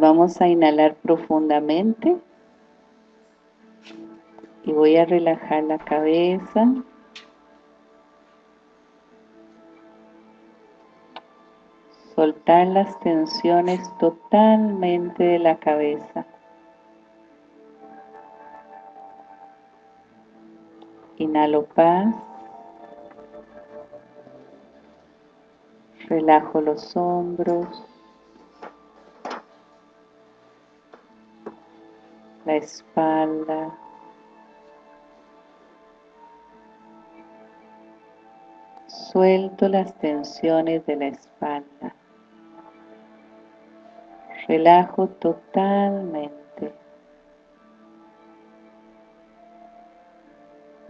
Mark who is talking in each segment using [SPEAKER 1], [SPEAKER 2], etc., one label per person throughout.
[SPEAKER 1] Vamos a inhalar profundamente y voy a relajar la cabeza. Soltar las tensiones totalmente de la cabeza. Inhalo paz. Relajo los hombros. La espalda. Suelto las tensiones de la espalda. Relajo totalmente.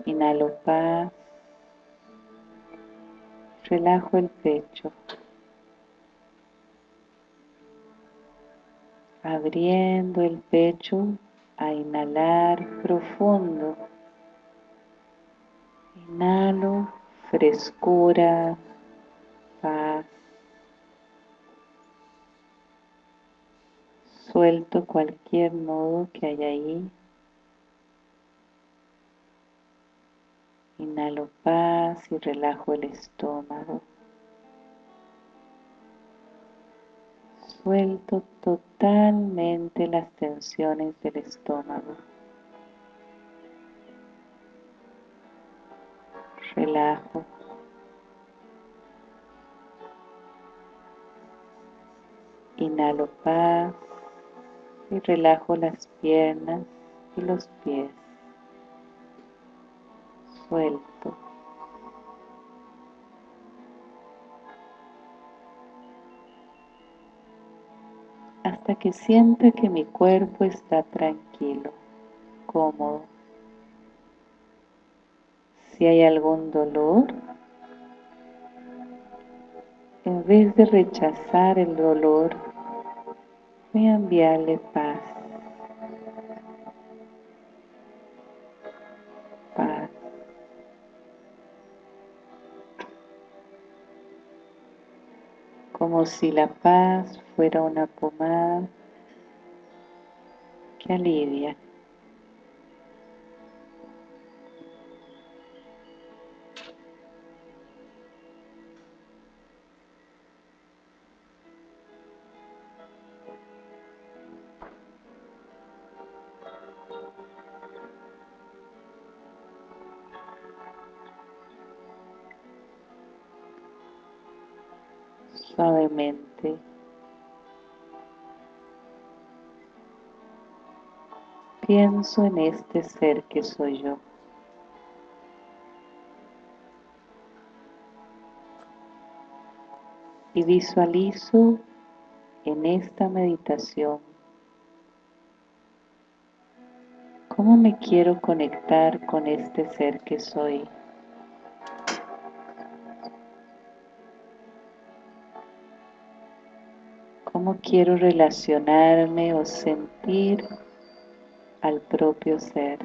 [SPEAKER 1] Inhalo paz. Relajo el pecho. Abriendo el pecho a inhalar profundo. Inhalo frescura, paz. Suelto cualquier nudo que haya ahí. Inhalo paz y relajo el estómago. Suelto totalmente las tensiones del estómago. relajo. Inhalo paz y relajo las piernas y los pies. Suelto. Hasta que sienta que mi cuerpo está tranquilo, cómodo. Si hay algún dolor, en vez de rechazar el dolor, voy a enviarle paz. Paz. Como si la paz fuera una pomada que alivia. Pienso en este ser que soy yo. Y visualizo en esta meditación cómo me quiero conectar con este ser que soy. cómo quiero relacionarme o sentir al propio ser.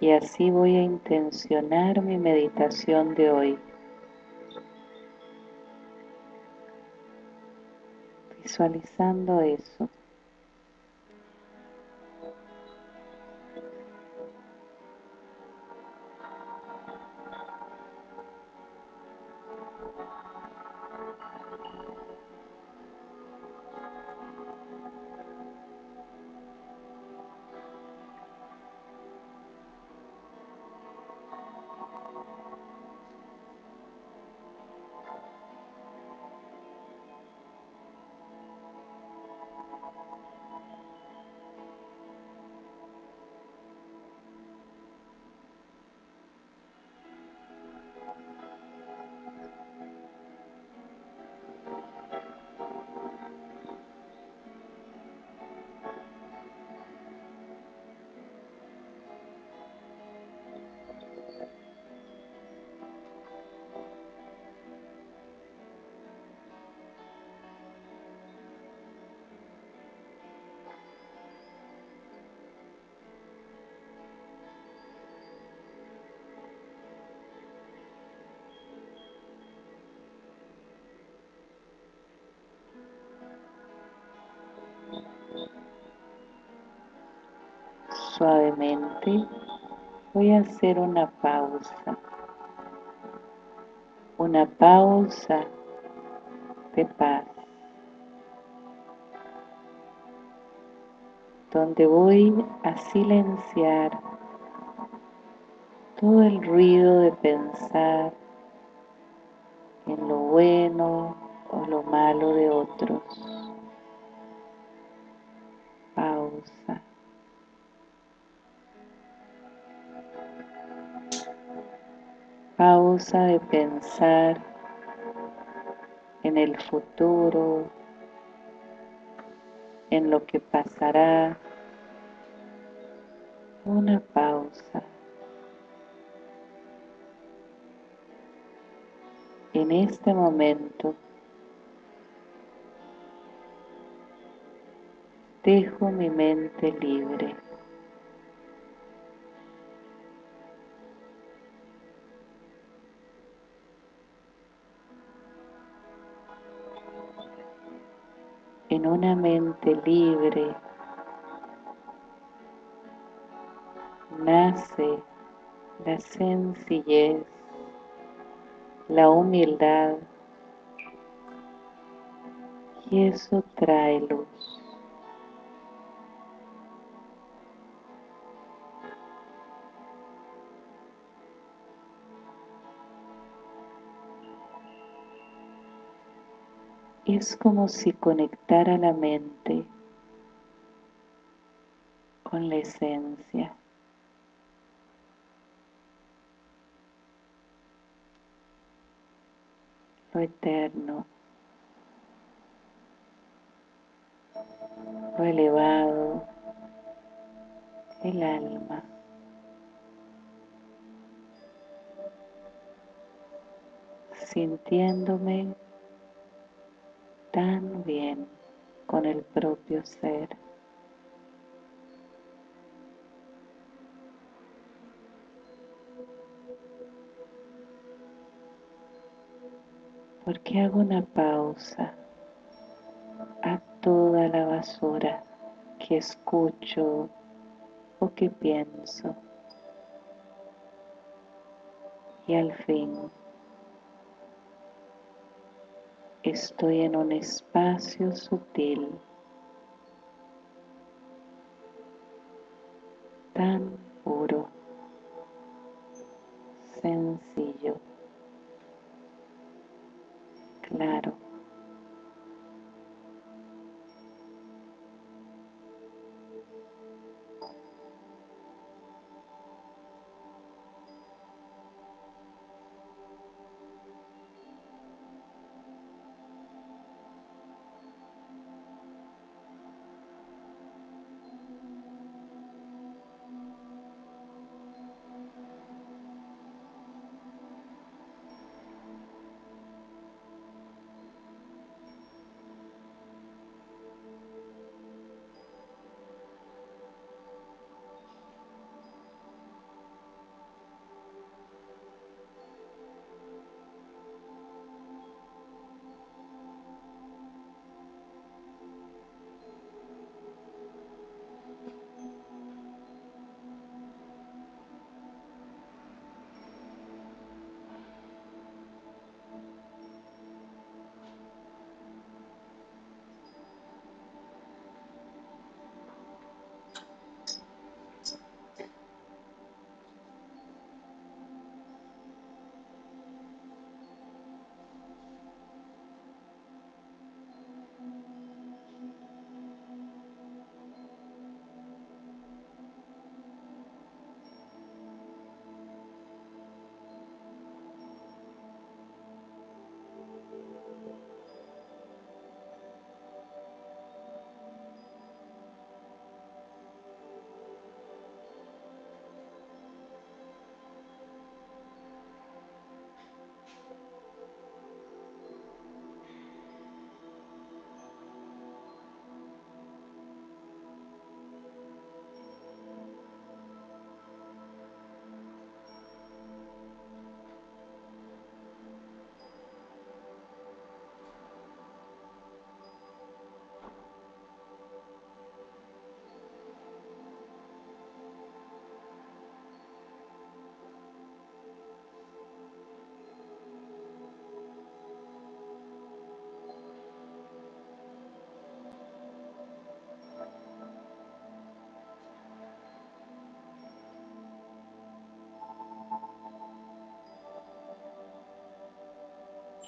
[SPEAKER 1] Y así voy a intencionar mi meditación de hoy. Visualizando eso. Suavemente voy a hacer una pausa. Una pausa de paz. Donde voy a silenciar todo el ruido de pensar en lo bueno o lo malo de otros. De pensar en el futuro, en lo que pasará. Una pausa. En este momento dejo mi mente libre. En una mente libre nace la sencillez, la humildad y eso trae luz. Es como si conectara la mente con la esencia. Lo eterno, lo elevado, el alma. sintiéndome tan bien con el propio ser. Porque hago una pausa a toda la basura que escucho o que pienso. Y al fin Estoy en un espacio sutil, tan puro,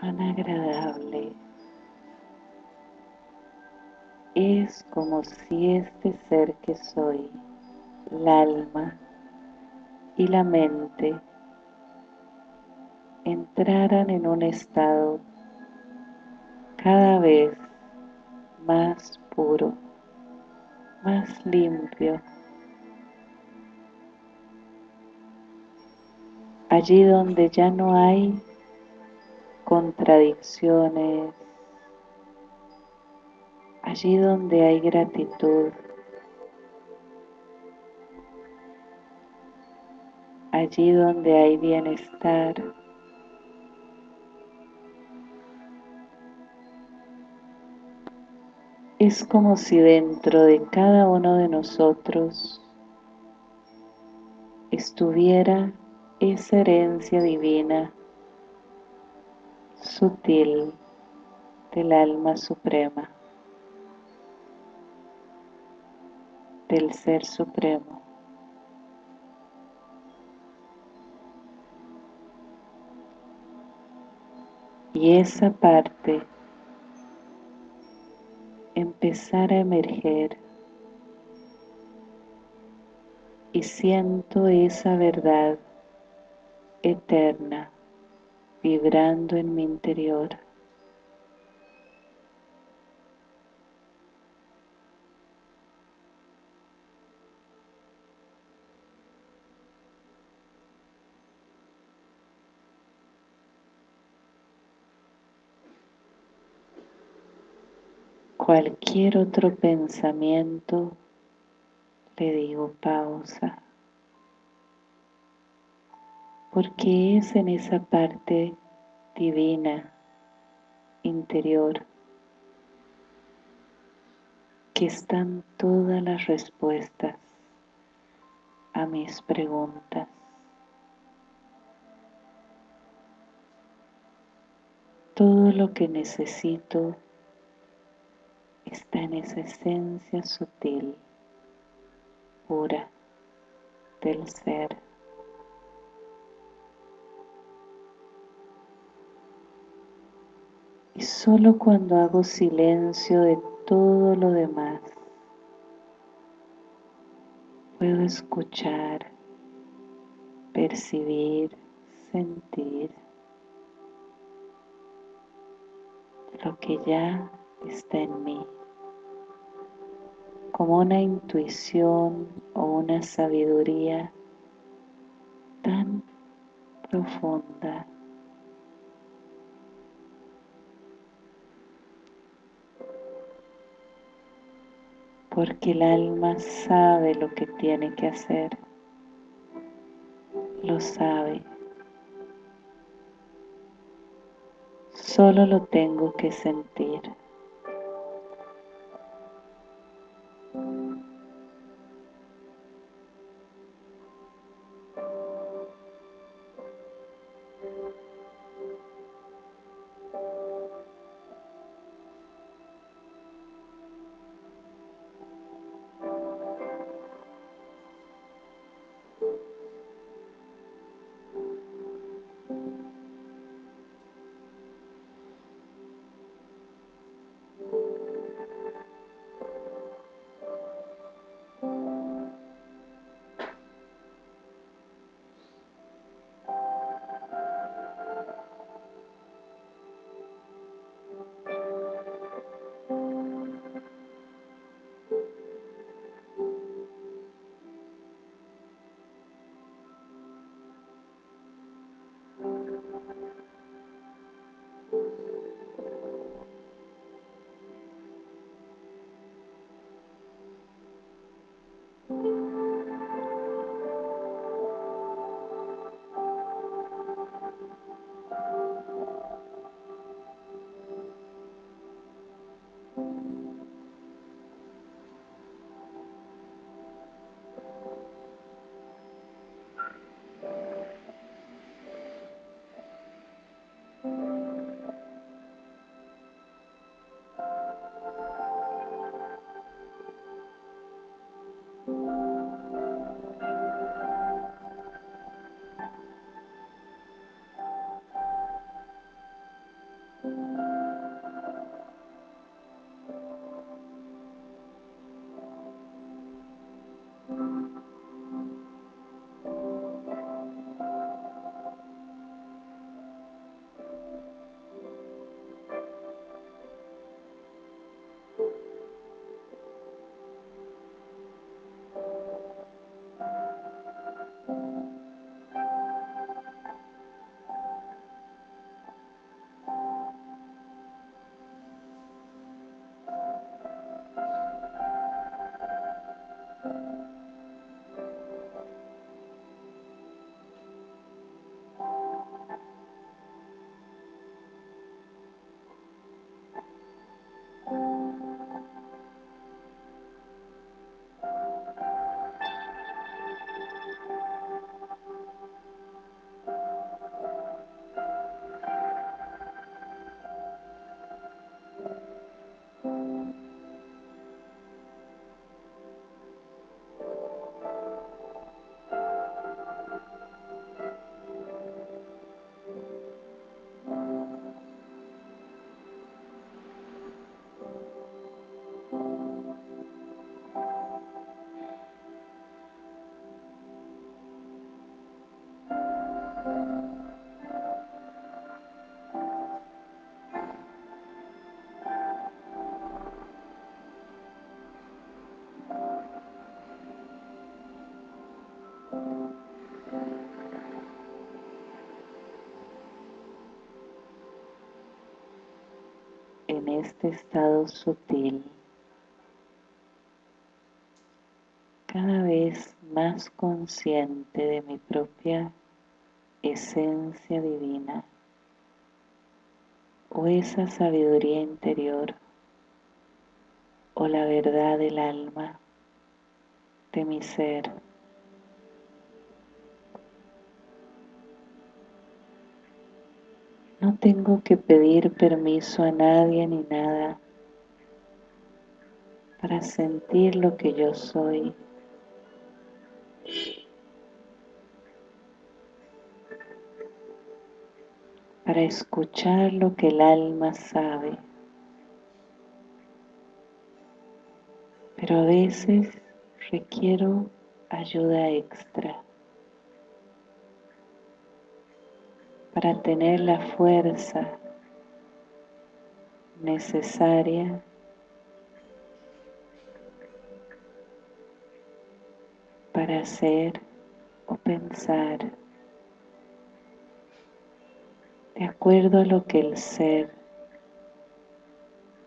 [SPEAKER 1] cuán agradable es como si este ser que soy, el alma y la mente entraran en un estado cada vez más puro, más limpio, allí donde ya no hay contradicciones, allí donde hay gratitud, allí donde hay bienestar, es como si dentro de cada uno de nosotros estuviera esa herencia divina sutil del alma suprema, del Ser Supremo. Y esa parte empezar a emerger y siento esa verdad eterna vibrando en mi interior. Cualquier otro pensamiento, le digo pausa porque es en esa parte divina interior que están todas las respuestas a mis preguntas. Todo lo que necesito está en esa esencia sutil, pura del ser. Y solo cuando hago silencio de todo lo demás, puedo escuchar, percibir, sentir lo que ya está en mí, como una intuición o una sabiduría tan profunda porque el alma sabe lo que tiene que hacer, lo sabe. Solo lo tengo que sentir. En este estado sutil, cada vez más consciente de mi propia esencia divina o esa sabiduría interior o la verdad del alma de mi ser. Tengo que pedir permiso a nadie ni nada para sentir lo que yo soy. Para escuchar lo que el alma sabe. Pero a veces requiero ayuda extra. Para tener la fuerza necesaria para hacer o pensar de acuerdo a lo que el ser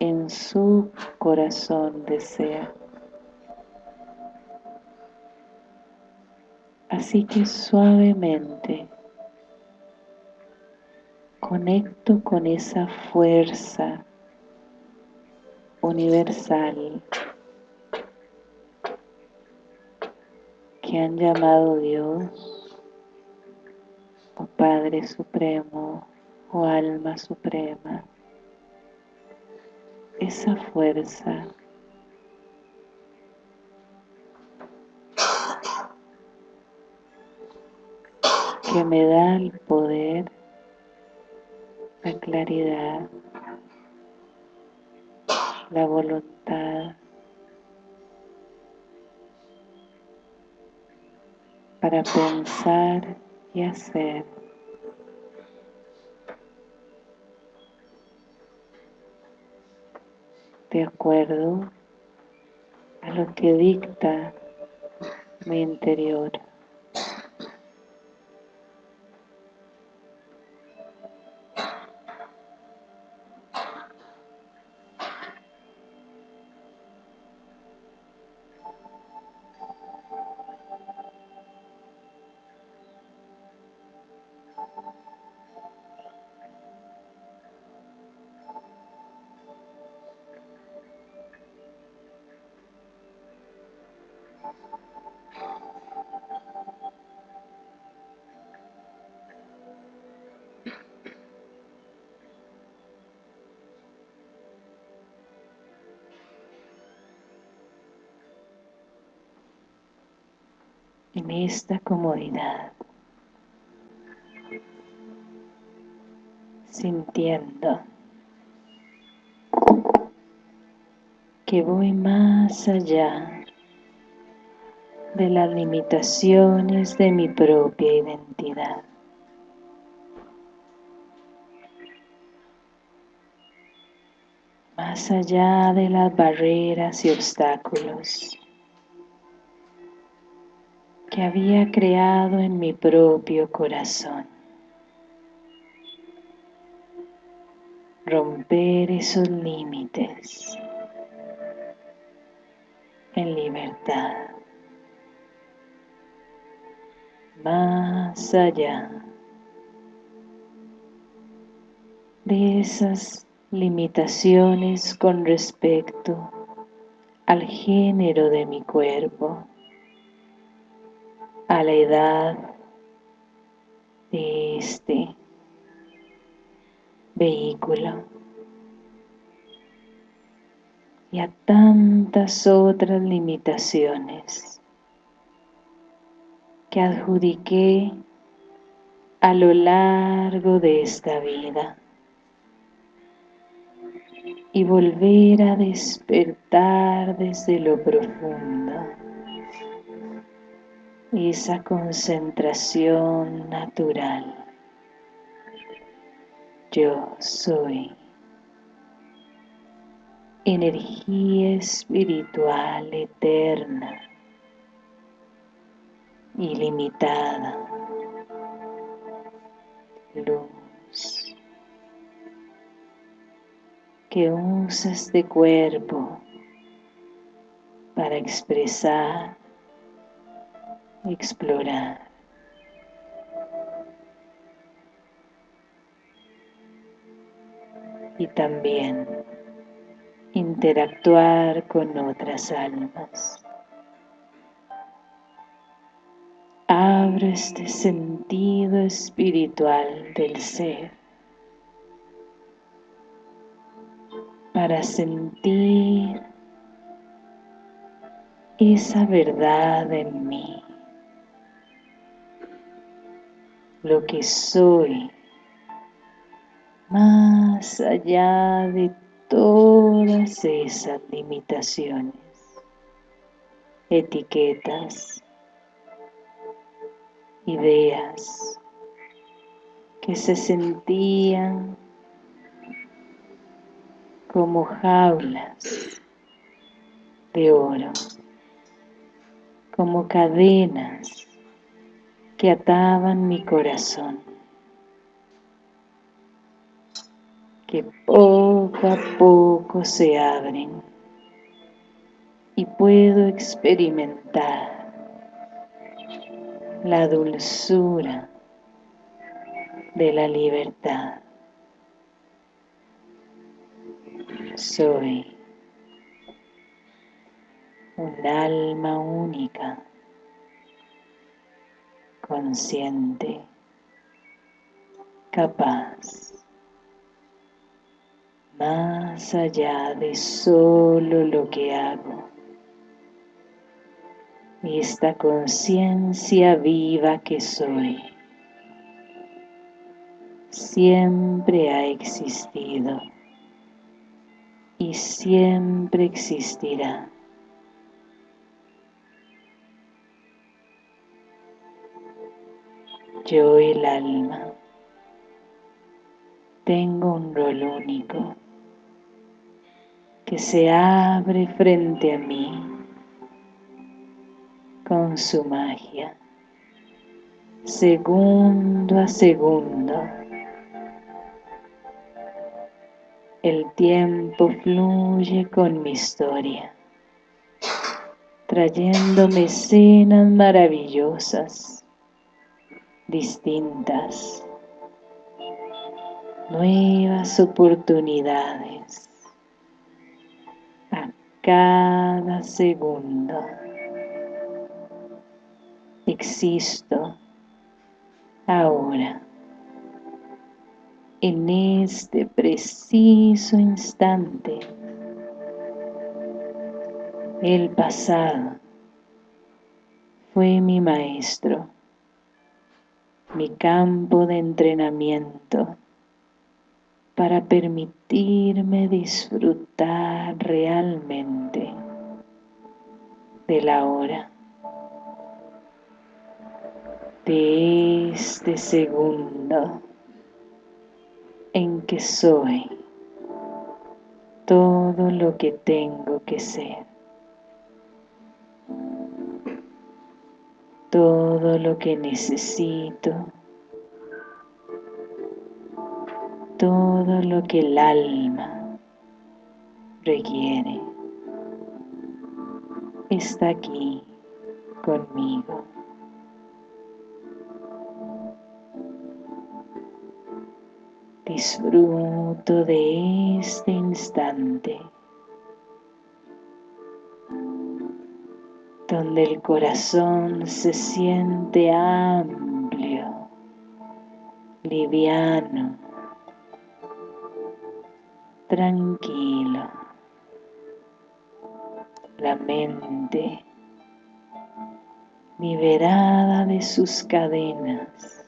[SPEAKER 1] en su corazón desea. Así que suavemente conecto con esa fuerza universal que han llamado Dios o Padre Supremo o Alma Suprema. Esa fuerza que me da el poder la claridad, la voluntad para pensar y hacer. de acuerdo a lo que dicta mi interior. En esta comodidad, sintiendo que voy más allá de las limitaciones de mi propia identidad. Más allá de las barreras y obstáculos que había creado en mi propio corazón. Romper esos límites en libertad. Más allá de esas limitaciones con respecto al género de mi cuerpo a la edad de este vehículo y a tantas otras limitaciones que adjudiqué a lo largo de esta vida y volver a despertar desde lo profundo esa concentración natural. Yo soy energía espiritual eterna, ilimitada, luz que usa este cuerpo para expresar, explorar. Y también interactuar con otras almas. Este sentido espiritual del ser. Para sentir esa verdad en mí, lo que soy, más allá de todas esas limitaciones, etiquetas, ideas que se sentían como jaulas de oro, como cadenas que ataban mi corazón, que poco a poco se abren y puedo experimentar la dulzura de la libertad. Soy un alma única, consciente, capaz, más allá de solo lo que hago esta conciencia viva que soy siempre ha existido y siempre existirá. Yo el alma tengo un rol único que se abre frente a mí con su magia, segundo a segundo. El tiempo fluye con mi historia, trayéndome escenas maravillosas, distintas, nuevas oportunidades a cada segundo existo ahora, en este preciso instante. El pasado fue mi maestro, mi campo de entrenamiento para permitirme disfrutar realmente de la hora de este segundo en que soy todo lo que tengo que ser, todo lo que necesito, todo lo que el alma requiere, está aquí conmigo. Disfruto de este instante donde el corazón se siente amplio, liviano, tranquilo. La mente liberada de sus cadenas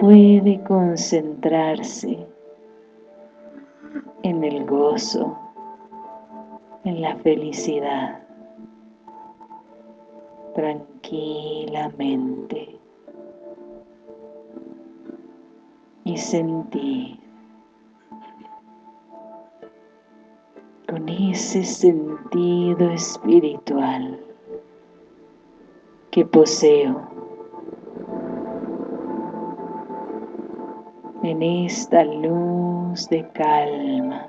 [SPEAKER 1] puede concentrarse en el gozo, en la felicidad, tranquilamente y sentir con ese sentido espiritual que poseo en esta luz de calma,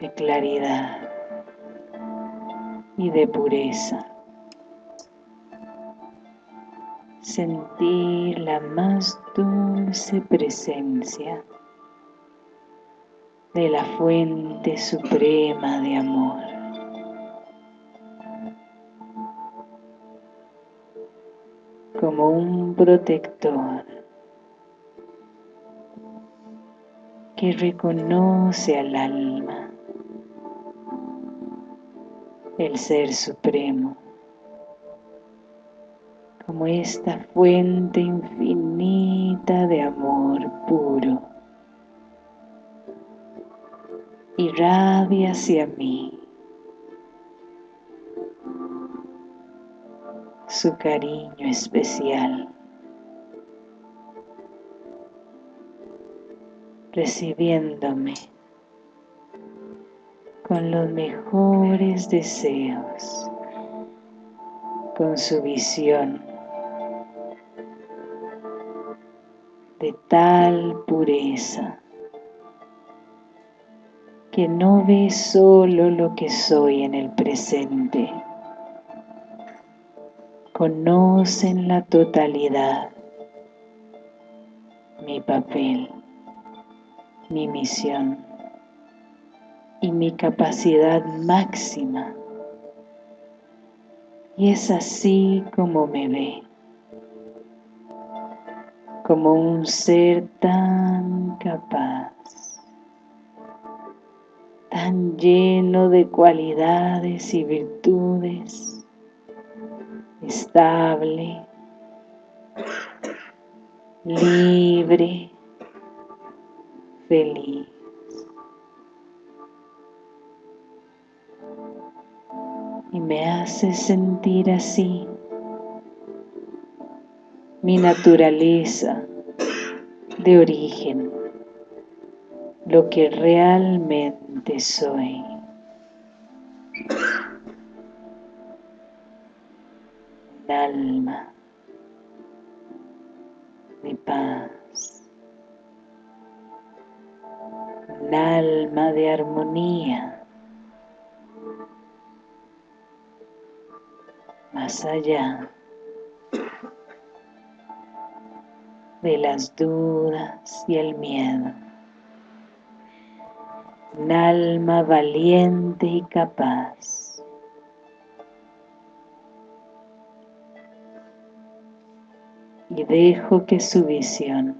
[SPEAKER 1] de claridad y de pureza. Sentir la más dulce presencia de la fuente suprema de amor. Como un protector que reconoce al alma, el Ser Supremo, como esta fuente infinita de amor puro irradia hacia mí su cariño especial, recibiéndome con los mejores deseos, con su visión de tal pureza que no ve solo lo que soy en el presente, conocen la totalidad, mi papel, mi misión y mi capacidad máxima. Y es así como me ve, como un ser tan capaz tan lleno de cualidades y virtudes, estable, libre, feliz. Y me hace sentir así mi naturaleza de origen, lo que realmente soy. Un alma de paz. Un alma de armonía. Más allá de las dudas y el miedo un alma valiente y capaz. Y dejo que su visión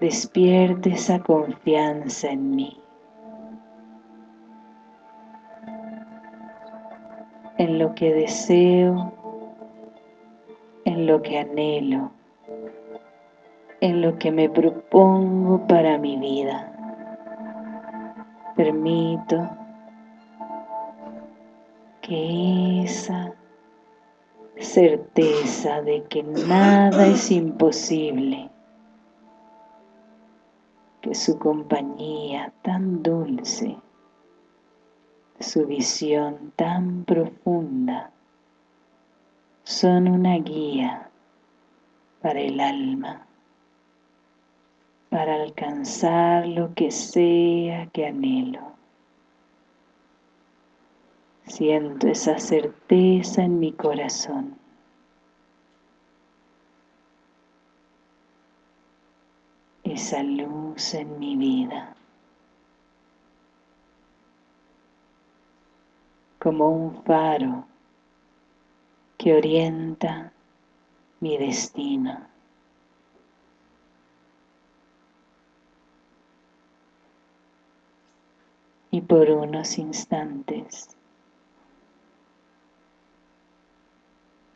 [SPEAKER 1] despierte esa confianza en mí. en lo que deseo, en lo que anhelo en lo que me propongo para mi vida. Permito que esa certeza de que nada es imposible, que su compañía tan dulce, su visión tan profunda, son una guía para el alma para alcanzar lo que sea que anhelo. Siento esa certeza en mi corazón. Esa luz en mi vida. Como un faro que orienta mi destino. y por unos instantes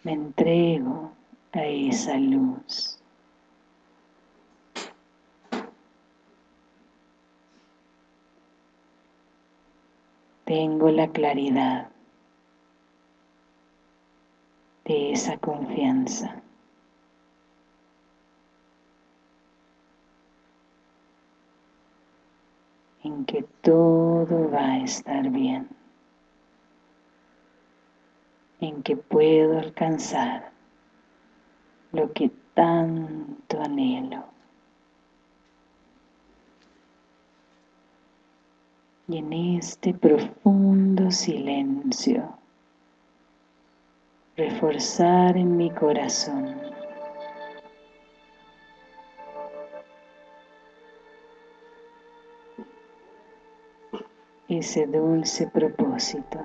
[SPEAKER 1] me entrego a esa luz. Tengo la claridad de esa confianza. en que todo va a estar bien, en que puedo alcanzar lo que tanto anhelo. Y en este profundo silencio, reforzar en mi corazón ese dulce propósito.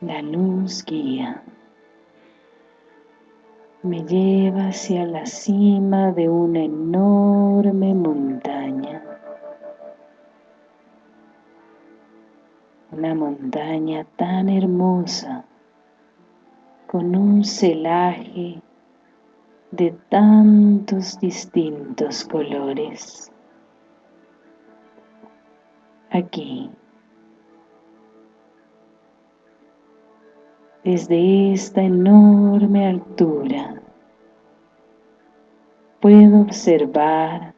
[SPEAKER 1] La luz guía. Lleva hacia la cima de una enorme montaña. Una montaña tan hermosa, con un celaje de tantos distintos colores. Aquí Desde esta enorme altura puedo observar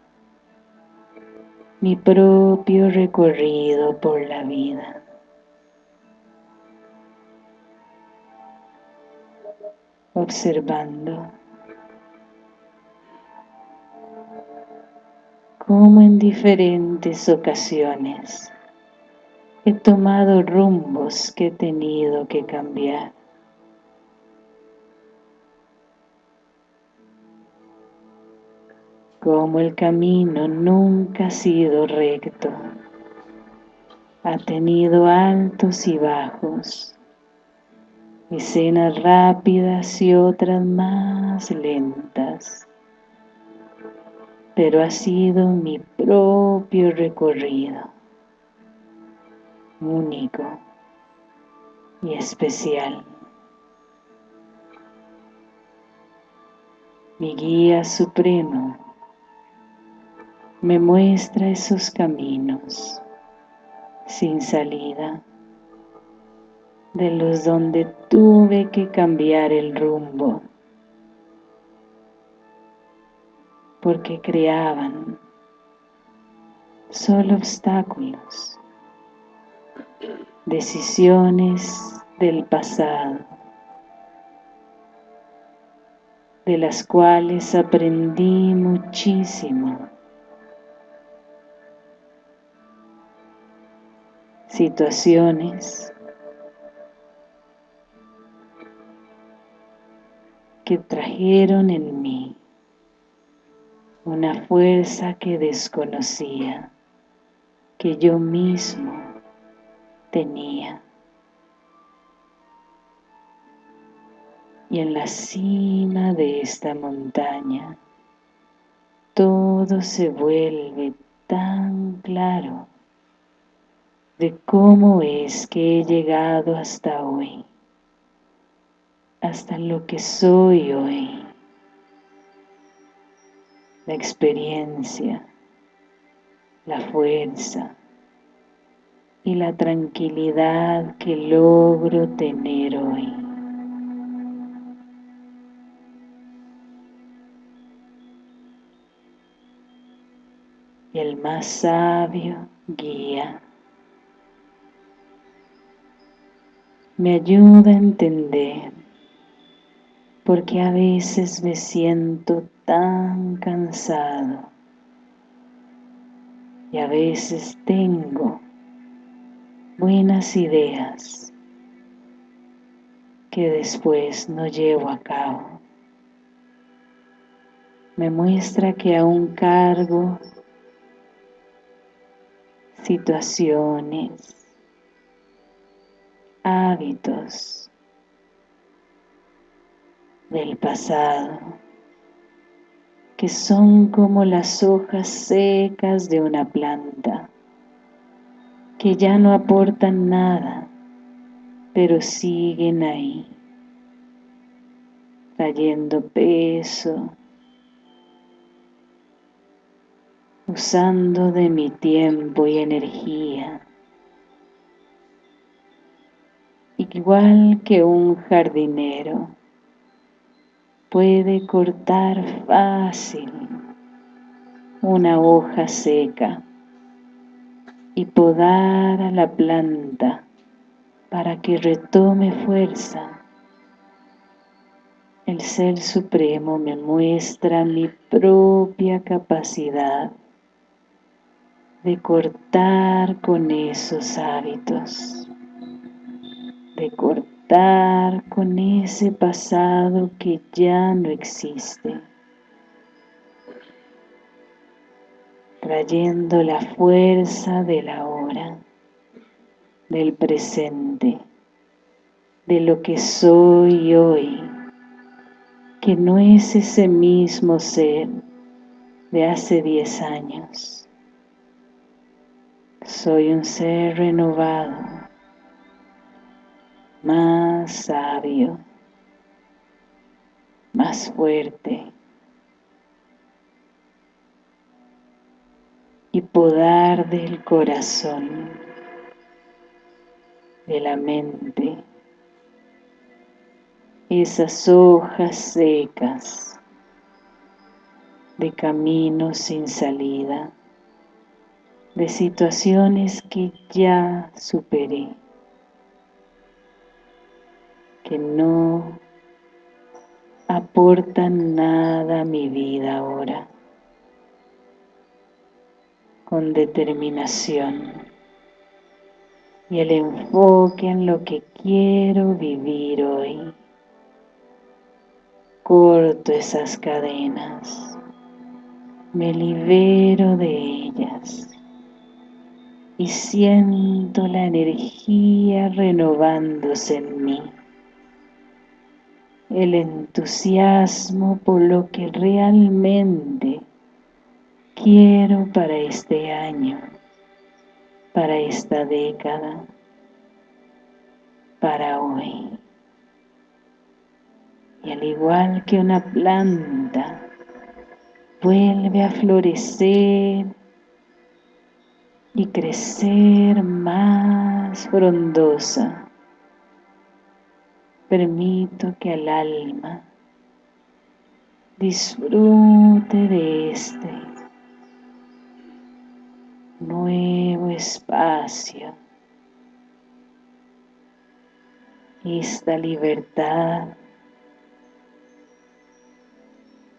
[SPEAKER 1] mi propio recorrido por la vida. Observando cómo en diferentes ocasiones he tomado rumbos que he tenido que cambiar. Como el camino nunca ha sido recto, ha tenido altos y bajos, escenas rápidas y otras más lentas, pero ha sido mi propio recorrido, único y especial. Mi guía supremo me muestra esos caminos sin salida, de los donde tuve que cambiar el rumbo, porque creaban solo obstáculos, decisiones del pasado, de las cuales aprendí muchísimo situaciones que trajeron en mí una fuerza que desconocía, que yo mismo tenía. Y en la cima de esta montaña todo se vuelve tan claro de cómo es que he llegado hasta hoy, hasta lo que soy hoy, la experiencia, la fuerza y la tranquilidad que logro tener hoy. Y el más sabio guía me ayuda a entender porque a veces me siento tan cansado y a veces tengo buenas ideas que después no llevo a cabo. Me muestra que aún cargo situaciones, hábitos del pasado que son como las hojas secas de una planta, que ya no aportan nada, pero siguen ahí, trayendo peso, usando de mi tiempo y energía, igual que un jardinero puede cortar fácil una hoja seca y podar a la planta para que retome fuerza. El Ser Supremo me muestra mi propia capacidad de cortar con esos hábitos, de cortar con ese pasado que ya no existe, trayendo la fuerza de la hora, del presente, de lo que soy hoy, que no es ese mismo ser de hace diez años. Soy un ser renovado, más sabio, más fuerte. Y podar del corazón, de la mente, esas hojas secas de caminos sin salida, de situaciones que ya superé que no aportan nada a mi vida ahora. Con determinación y el enfoque en lo que quiero vivir hoy. Corto esas cadenas, me libero de ellas y siento la energía renovándose en mí el entusiasmo por lo que realmente quiero para este año, para esta década, para hoy. Y al igual que una planta vuelve a florecer y crecer más frondosa, permito que el alma disfrute de este nuevo espacio, esta libertad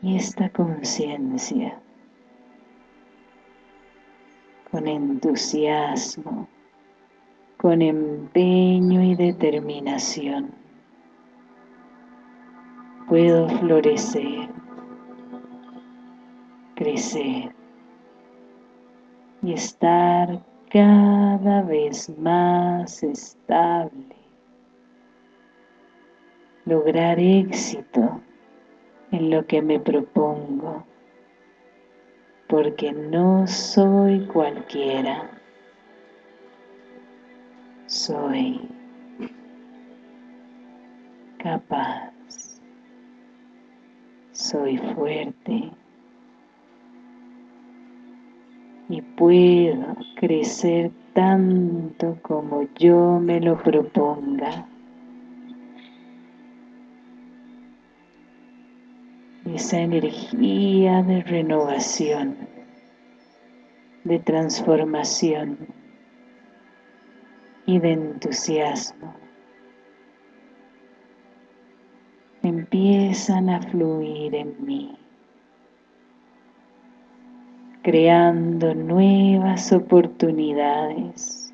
[SPEAKER 1] y esta conciencia con entusiasmo, con empeño y determinación puedo florecer, crecer y estar cada vez más estable, lograr éxito en lo que me propongo, porque no soy cualquiera, soy capaz, soy fuerte y puedo crecer tanto como yo me lo proponga. esa energía de renovación, de transformación y de entusiasmo. Empiezan a fluir en mí, creando nuevas oportunidades,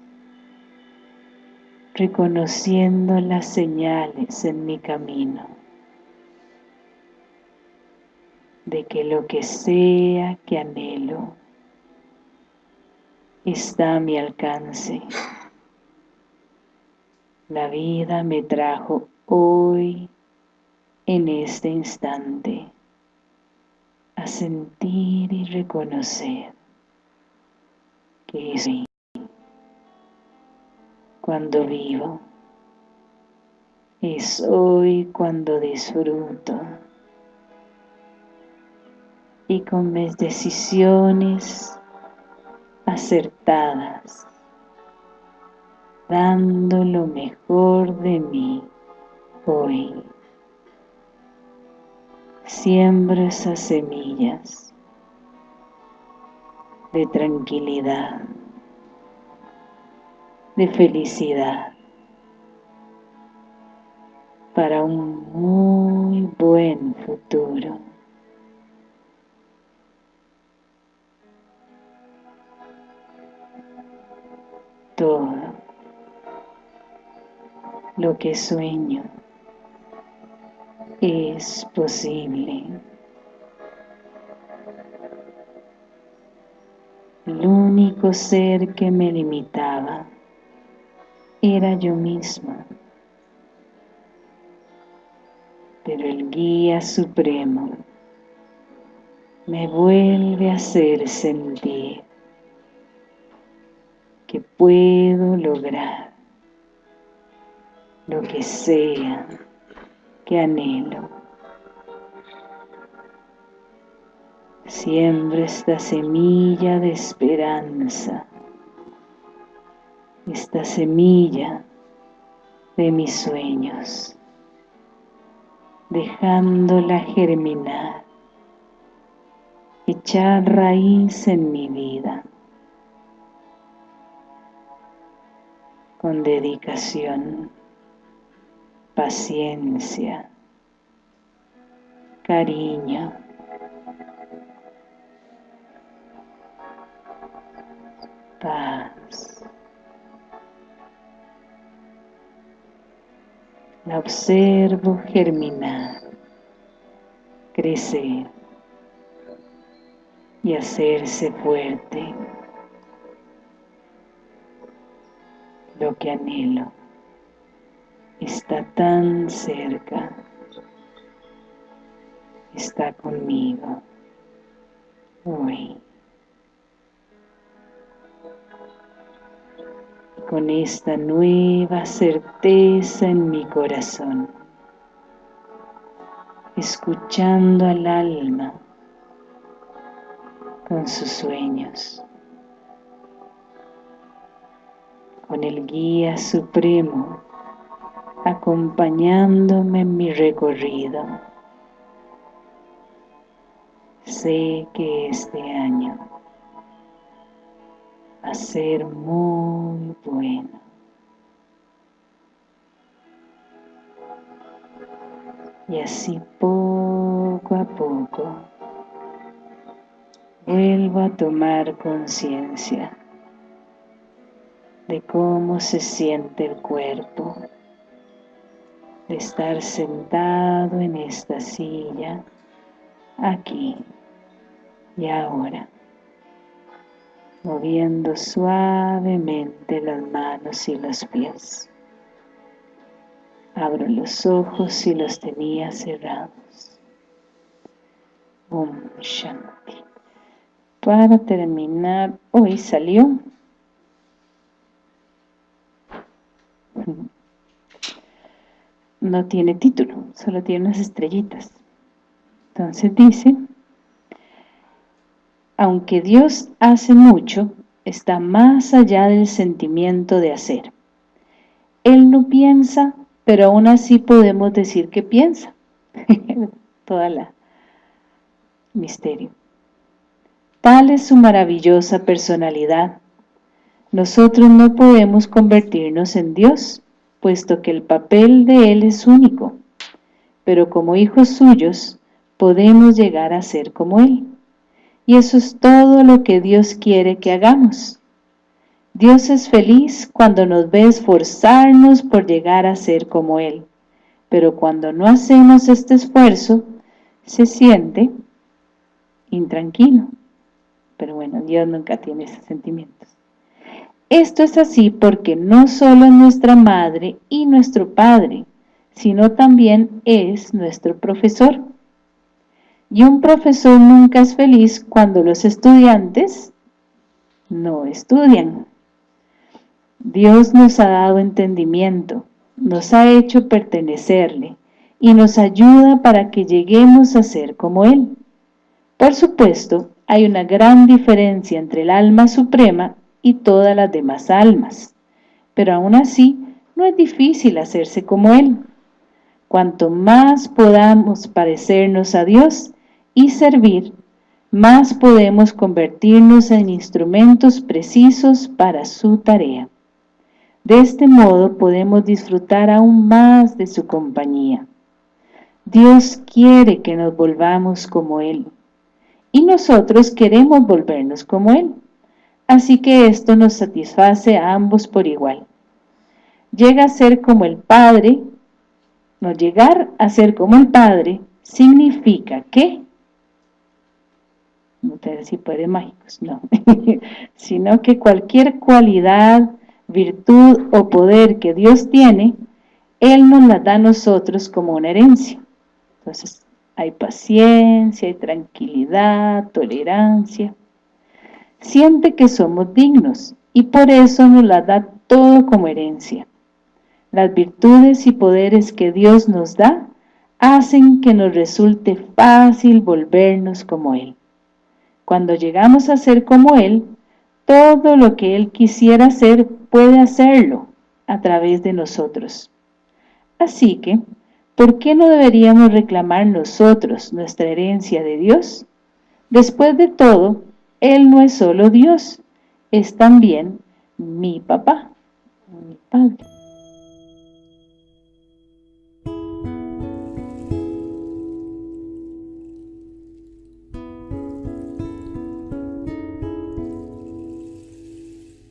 [SPEAKER 1] reconociendo las señales en mi camino de que lo que sea que anhelo está a mi alcance. La vida me trajo hoy, en este instante, a sentir y reconocer que soy cuando vivo, es hoy cuando disfruto y con mis decisiones acertadas, dando lo mejor de mí hoy. Siembro esas semillas de tranquilidad, de felicidad, para un muy buen futuro. todo lo que sueño es posible. El único ser que me limitaba era yo misma. Pero el guía supremo me vuelve a hacer sentir que puedo lograr lo que sea que anhelo. Siempre esta semilla de esperanza, esta semilla de mis sueños, dejándola germinar, echar raíz en mi vida con dedicación, paciencia, cariño, paz. La observo germinar, crecer y hacerse fuerte. lo que anhelo está tan cerca, está conmigo hoy. con esta nueva certeza en mi corazón, escuchando al alma con sus sueños. con el guía supremo acompañándome en mi recorrido. Sé que este año va a ser muy bueno. Y así poco a poco vuelvo a tomar conciencia de cómo se siente el cuerpo, de estar sentado en esta silla, aquí y ahora. moviendo suavemente las manos y los pies. Abro los ojos si los tenía cerrados. Om Shanti. Para terminar, hoy salió no tiene título, solo tiene unas estrellitas. Entonces dice, aunque Dios hace mucho, está más allá del sentimiento de hacer. Él no piensa, pero aún así podemos decir que piensa. Toda la misterio. Tal es su maravillosa personalidad. Nosotros no podemos convertirnos en Dios, puesto que el papel de Él es único, pero como hijos suyos podemos llegar a ser como Él. Y eso es todo lo que Dios quiere que hagamos. Dios es feliz cuando nos ve esforzarnos por llegar a ser como Él, pero cuando no hacemos este esfuerzo, se siente intranquilo. Pero bueno, Dios nunca tiene esos sentimientos. Esto es así porque no solo es nuestra madre y nuestro padre, sino también es nuestro profesor. Y un profesor nunca es feliz cuando los estudiantes no estudian. Dios nos ha dado entendimiento, nos ha hecho pertenecerle y nos ayuda para que lleguemos a ser como Él. Por supuesto, hay una gran diferencia entre el alma suprema y todas las demás almas. Pero aún así, no es difícil hacerse como Él. Cuanto más podamos parecernos a Dios y servir, más podemos convertirnos en instrumentos precisos para su tarea. De este modo podemos disfrutar aún más de su compañía. Dios quiere que nos volvamos como Él, y nosotros queremos volvernos como Él así que esto nos satisface a ambos por igual. Llega a ser como el Padre, no llegar a ser como el Padre significa que, no te decir poderes mágicos, no, sino que cualquier cualidad, virtud o poder que Dios tiene, Él nos la da a nosotros como una herencia. Entonces, hay paciencia, hay tranquilidad, tolerancia, siente que somos dignos y por eso nos la da todo como herencia. Las virtudes y poderes que Dios nos da hacen que nos resulte fácil volvernos como Él. Cuando llegamos a ser como Él, todo lo que Él quisiera hacer puede hacerlo a través de nosotros. Así que, ¿por qué no deberíamos reclamar nosotros nuestra herencia de Dios? Después de todo, él no es solo Dios, es también mi papá, mi padre.